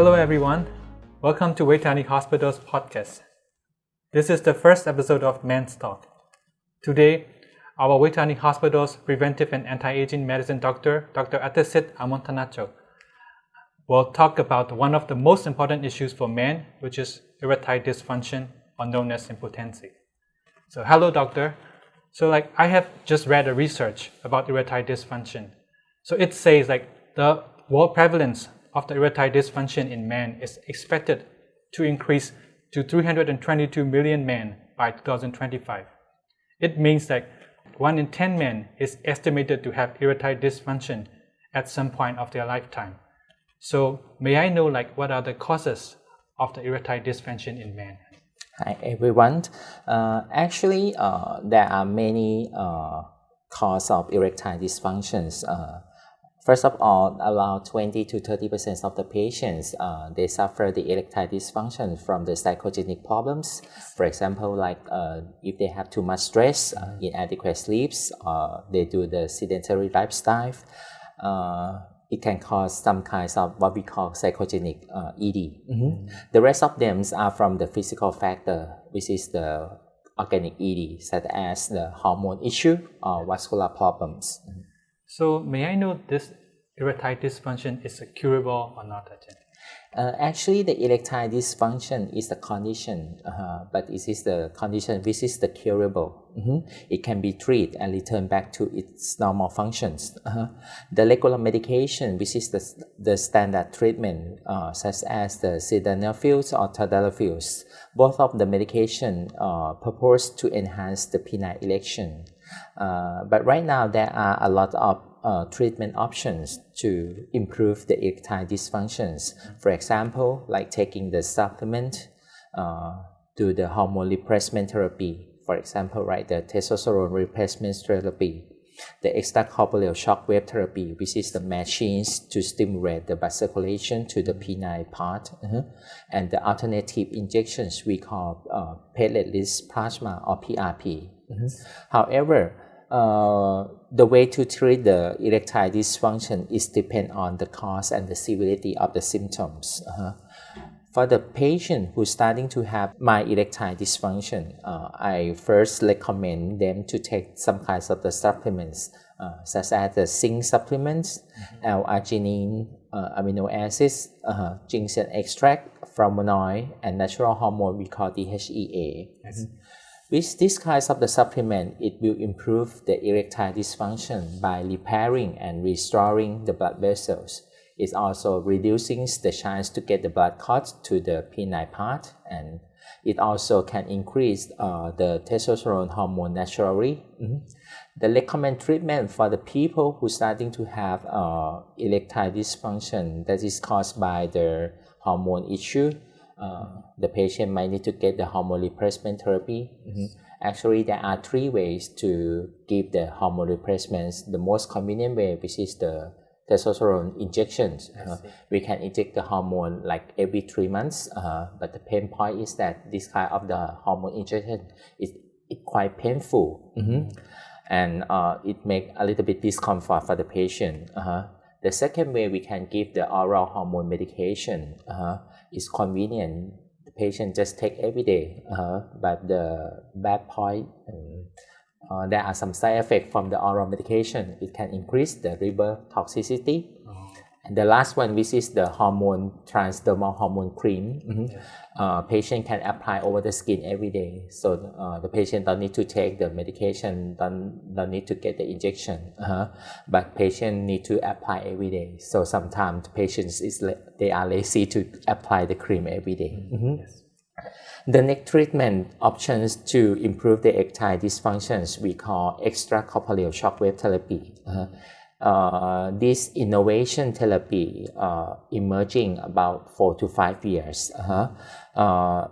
Hello, everyone. Welcome to Vejthani Hospital's podcast. This is the first episode of Men's Talk. Today, our Vejthani Hospital's preventive and anti-aging medicine doctor, Dr. Atasit Amontanacho, will talk about one of the most important issues for men, which is erectile dysfunction, or known as impotency. So, hello, doctor. So, like, I have just read a research about erectile dysfunction. So, it says like the world prevalence of the erectile dysfunction in men is expected to increase to 322 million men by 2025. It means that 1 in 10 men is estimated to have erectile dysfunction at some point of their lifetime. So may I know like what are the causes of the erectile dysfunction in men? Hi everyone. Uh, actually, uh, there are many uh, causes of erectile dysfunctions. Uh, First of all, around 20 to 30 percent of the patients uh, they suffer the erectile dysfunction from the psychogenic problems. For example, like uh, if they have too much stress, uh, inadequate sleeps, or they do the sedentary lifestyle, uh, it can cause some kinds of what we call psychogenic uh, ED. Mm -hmm. The rest of them are from the physical factor, which is the organic ED, such as the hormone issue or vascular problems. Mm -hmm. So may I know this erectile dysfunction is curable or not? Uh, actually, the erectile dysfunction is the condition, uh, but it is the condition which is the curable. Mm -hmm. It can be treated and return back to its normal functions. Uh -huh. The regular medication, which is the, the standard treatment, uh, such as the sildenafil or tadalafil, both of the medication uh, purpose to enhance the penile erection. Uh, but right now, there are a lot of uh, treatment options to improve the erectile dysfunctions. For example, like taking the supplement, uh, do the hormone replacement therapy. For example, right, the testosterone replacement therapy, the extracorporeal shock wave therapy, which is the machines to stimulate the blood circulation to the penile part, uh -huh. and the alternative injections we call uh, platelet-rich plasma or PRP. -hmm. However, uh, the way to treat the erectile dysfunction is depend on the cause and the severity of the symptoms. Uh-huh. For the patient who's starting to have my erectile dysfunction, uh, I first recommend them to take some kinds of the supplements, uh, such as the zinc supplements, mm-hmm. L-arginine, uh, amino acids, uh, ginseng extract, flavonoid, and natural hormone we call DHEA. Yes. Mm-hmm. With this kind of the supplement, it will improve the erectile dysfunction by repairing and restoring the blood vessels. It also reducing the chance to get the blood clot to the penile part and it also can increase uh, the testosterone hormone naturally. Mm -hmm. The recommend treatment for the people who starting to have uh, erectile dysfunction that is caused by the hormone issue uh, the patient might need to get the hormone replacement therapy. Mm-hmm. Actually, there are three ways to give the hormone replacements. The most convenient way, which is the testosterone injections. Uh, we can inject the hormone like every three months, uh, but the pain point is that this kind of the hormone injection is it quite painful, mm-hmm. and uh, it make a little bit discomfort for the patient. Uh-huh. The second way we can give the oral hormone medication. Uh-huh is convenient. The patient just take every day, uh, but the bad point, um, uh, there are some side effects from the oral medication. It can increase the liver toxicity. Oh. And the last one, which is the hormone transdermal hormone cream. Mm -hmm. yeah uh, patient can apply over the skin every day. So uh, the patient don't need to take the medication, don't, don't need to get the injection, uh-huh. but patient need to apply every day. So sometimes patients is they are lazy to apply the cream every day. Mm-hmm. Yes. The next treatment options to improve the erectile dysfunctions we call extracorporeal shockwave therapy. Uh-huh uh, this innovation therapy uh, emerging about four to five years. Uh-huh. Uh,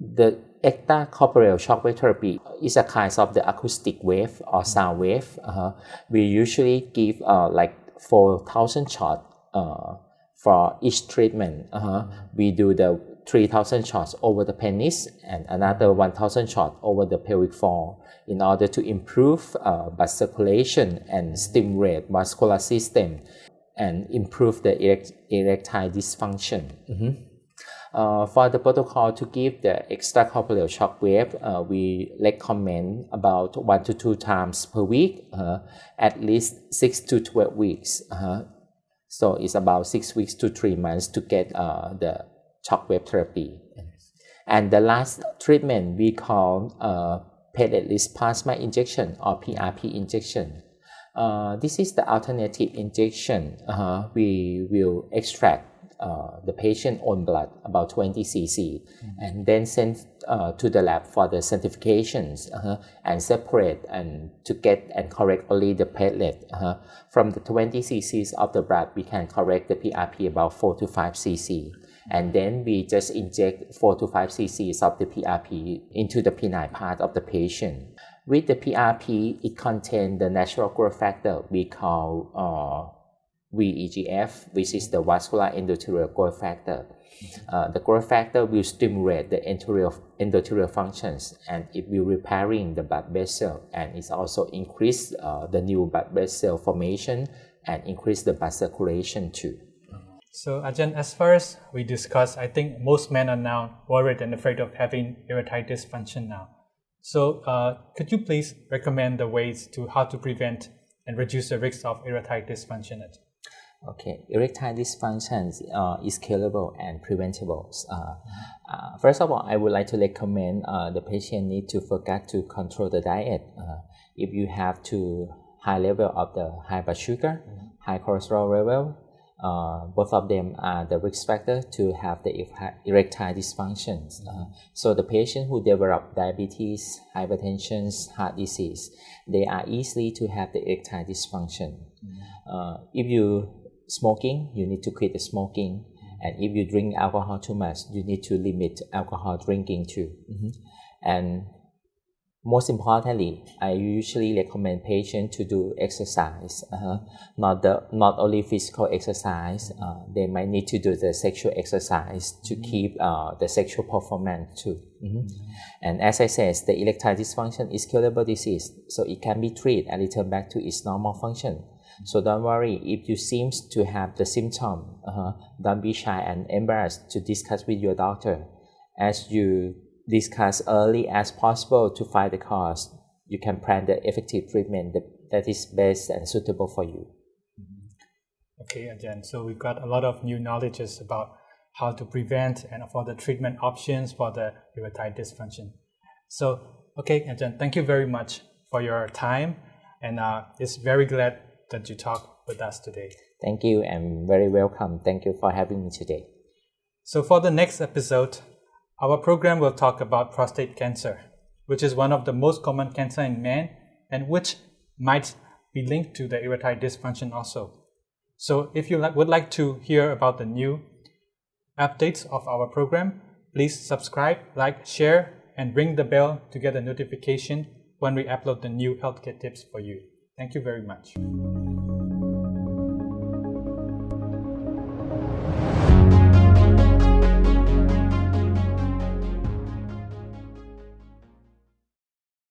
the extracorporeal shockwave therapy is a kind of the acoustic wave or sound wave. Uh-huh. We usually give uh, like 4,000 shots uh, for each treatment. Uh-huh. We do the 3,000 shots over the penis and another 1,000 shots over the pelvic floor in order to improve uh, blood circulation and stimulate muscular system. and improve the erect, erectile dysfunction. Mm-hmm. Uh, for the protocol to give the extracorporeal shock wave, uh, we recommend about one to two times per week, uh, at least six to 12 weeks. Uh-huh. So it's about six weeks to three months to get uh, the shock wave therapy. And the last treatment we call uh, platelet-rich plasma injection or PRP injection. Uh, this is the alternative injection. Uh, we will extract uh, the patient own blood about 20 cc mm-hmm. and then send uh, to the lab for the certifications uh, and separate and to get and correct only the platelet uh, from the 20 cc's of the blood we can correct the PRP about 4 to 5 cc and then we just inject 4 to 5 cc's of the PRP into the penile part of the patient with the PRP it contains the natural growth factor we call uh, VEGF, which is the vascular endothelial growth factor. Uh, the growth factor will stimulate the endothelial, endothelial functions and it will repairing the blood vessel and it also increase uh, the new blood vessel formation and increase the blood circulation too. So Ajahn, as far as we discussed, I think most men are now worried and afraid of having erectile dysfunction now. So uh, could you please recommend the ways to how to prevent and reduce the risk of erectile dysfunction? Okay, erectile dysfunction uh, is curable and preventable. Uh, uh, first of all, I would like to recommend uh, the patient need to forget to control the diet. Uh, if you have too high level of the high blood sugar, mm-hmm. high cholesterol level, uh, both of them are the risk factor to have the erectile dysfunction. Mm-hmm. so the patient who develop diabetes, hypertension, heart disease, they are easily to have the erectile dysfunction. Mm-hmm. if you smoking, you need to quit the smoking. And if you drink alcohol too much, you need to limit alcohol drinking too. Mm-hmm. And most importantly, I usually recommend patients to do exercise. Uh, not the not only physical exercise, uh, they might need to do the sexual exercise to mm-hmm. keep uh, the sexual performance too. Mm-hmm. mm-hmm. And as I said, the erectile dysfunction is curable disease, so it can be treated and return back to its normal function. So don't worry if you seem to have the symptom. Uh, don't be shy and embarrassed to discuss with your doctor. As you discuss early as possible to find the cause, you can plan the effective treatment that, that is best and suitable for you. Mm-hmm. Okay, again, so we've got a lot of new knowledges about how to prevent and for the treatment options for the erectile dysfunction. So, okay, again, thank you very much for your time, and uh, it's very glad that you talk with us today. Thank you and very welcome. Thank you for having me today. So, for the next episode, our program will talk about prostate cancer, which is one of the most common cancer in men and which might be linked to the erectile dysfunction also. So, if you would like to hear about the new updates of our program, please subscribe, like, share, and ring the bell to get a notification when we upload the new healthcare tips for you. Thank you very much.